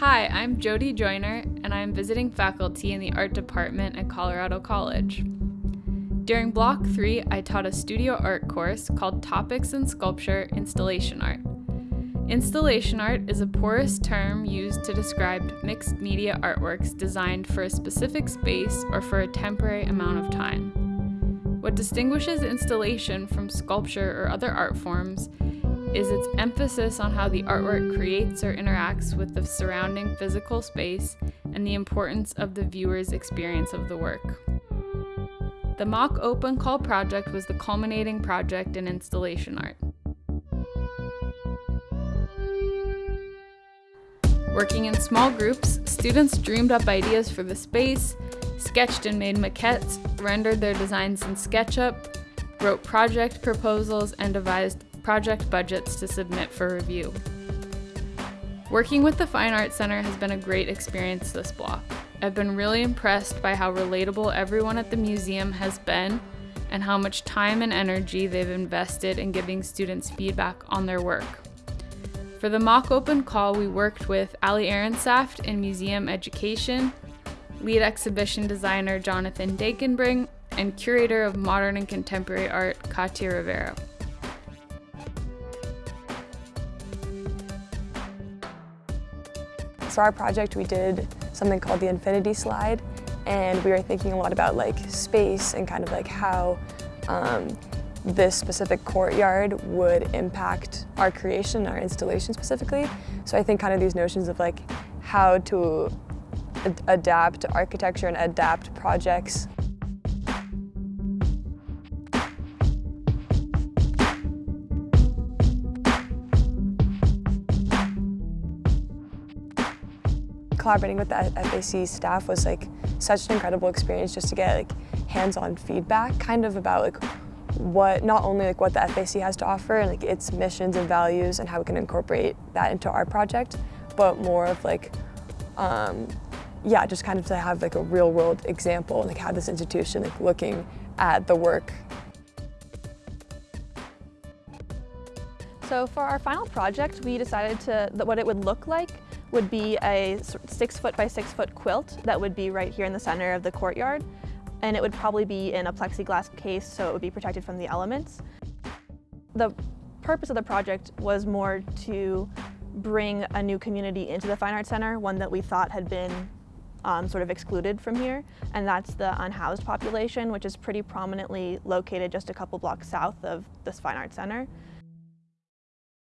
Hi, I'm Jody Joyner, and I'm visiting faculty in the art department at Colorado College. During Block 3, I taught a studio art course called Topics in Sculpture Installation Art. Installation art is a porous term used to describe mixed media artworks designed for a specific space or for a temporary amount of time. What distinguishes installation from sculpture or other art forms is its emphasis on how the artwork creates or interacts with the surrounding physical space and the importance of the viewer's experience of the work. The mock open call project was the culminating project in installation art. Working in small groups, students dreamed up ideas for the space, sketched and made maquettes, rendered their designs in SketchUp, wrote project proposals, and devised project budgets to submit for review. Working with the Fine Arts Center has been a great experience this block. I've been really impressed by how relatable everyone at the museum has been and how much time and energy they've invested in giving students feedback on their work. For the mock open call, we worked with Ali Ehrensaft in museum education, lead exhibition designer Jonathan Dankenbring, and curator of modern and contemporary art Katia Rivero. For our project, we did something called the infinity slide, and we were thinking a lot about like space and kind of like how um, this specific courtyard would impact our creation, our installation specifically. So I think kind of these notions of like how to ad adapt architecture and adapt projects collaborating with the FAC staff was like such an incredible experience just to get like hands-on feedback kind of about like what not only like what the FAC has to offer and like its missions and values and how we can incorporate that into our project, but more of like, um, yeah, just kind of to have like a real world example and like have this institution like looking at the work. So for our final project, we decided to that what it would look like would be a six foot by six foot quilt that would be right here in the center of the courtyard and it would probably be in a plexiglass case so it would be protected from the elements. The purpose of the project was more to bring a new community into the Fine Arts Center, one that we thought had been um, sort of excluded from here, and that's the unhoused population, which is pretty prominently located just a couple blocks south of this Fine Arts Center.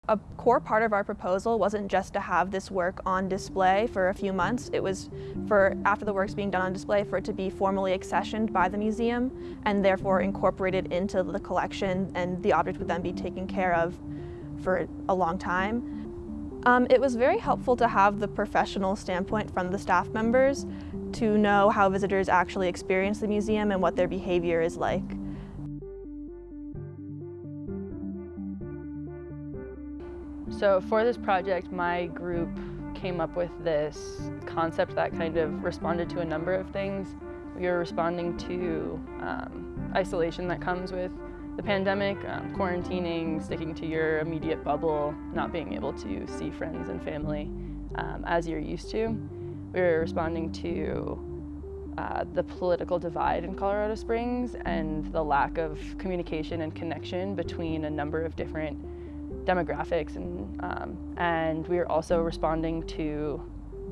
A core part of our proposal wasn't just to have this work on display for a few months, it was for, after the work's being done on display, for it to be formally accessioned by the museum and therefore incorporated into the collection and the object would then be taken care of for a long time. Um, it was very helpful to have the professional standpoint from the staff members to know how visitors actually experience the museum and what their behavior is like. So for this project, my group came up with this concept that kind of responded to a number of things. We were responding to um, isolation that comes with the pandemic, um, quarantining, sticking to your immediate bubble, not being able to see friends and family um, as you're used to. We were responding to uh, the political divide in Colorado Springs and the lack of communication and connection between a number of different demographics and, um, and we are also responding to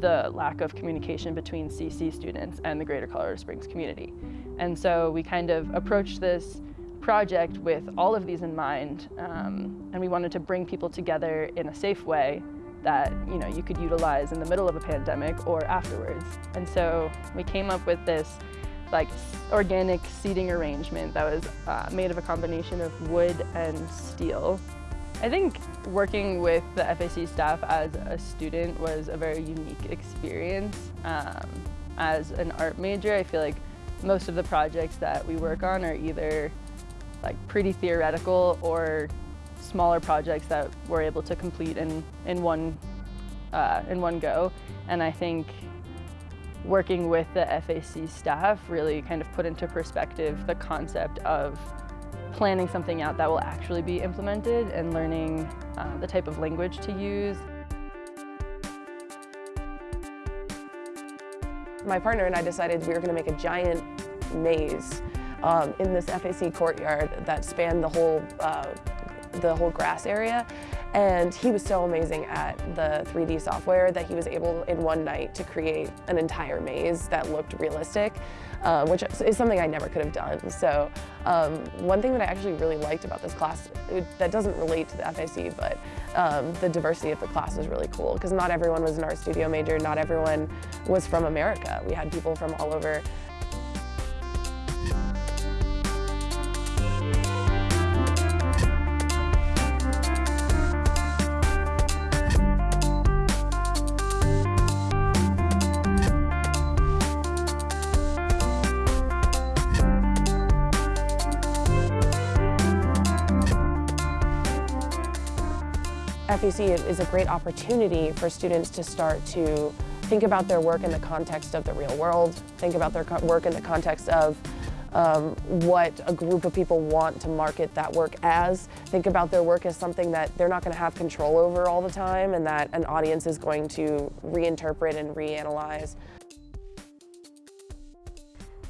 the lack of communication between CC students and the greater Colorado Springs community. And so we kind of approached this project with all of these in mind um, and we wanted to bring people together in a safe way that you know you could utilize in the middle of a pandemic or afterwards. And so we came up with this like organic seating arrangement that was uh, made of a combination of wood and steel I think working with the FAC staff as a student was a very unique experience. Um, as an art major, I feel like most of the projects that we work on are either like pretty theoretical or smaller projects that we're able to complete in, in, one, uh, in one go. And I think working with the FAC staff really kind of put into perspective the concept of planning something out that will actually be implemented and learning uh, the type of language to use. My partner and I decided we were going to make a giant maze um, in this FAC courtyard that spanned the whole uh, the whole grass area. And he was so amazing at the 3D software that he was able in one night to create an entire maze that looked realistic, uh, which is something I never could have done. So um, one thing that I actually really liked about this class, it, that doesn't relate to the FAC, but um, the diversity of the class was really cool because not everyone was an art studio major, not everyone was from America. We had people from all over FAC is a great opportunity for students to start to think about their work in the context of the real world, think about their work in the context of um, what a group of people want to market that work as, think about their work as something that they're not going to have control over all the time and that an audience is going to reinterpret and reanalyze.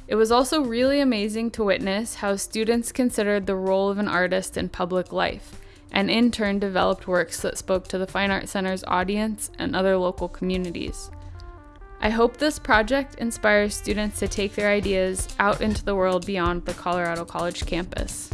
It was also really amazing to witness how students considered the role of an artist in public life and in turn developed works that spoke to the Fine Arts Center's audience and other local communities. I hope this project inspires students to take their ideas out into the world beyond the Colorado College campus.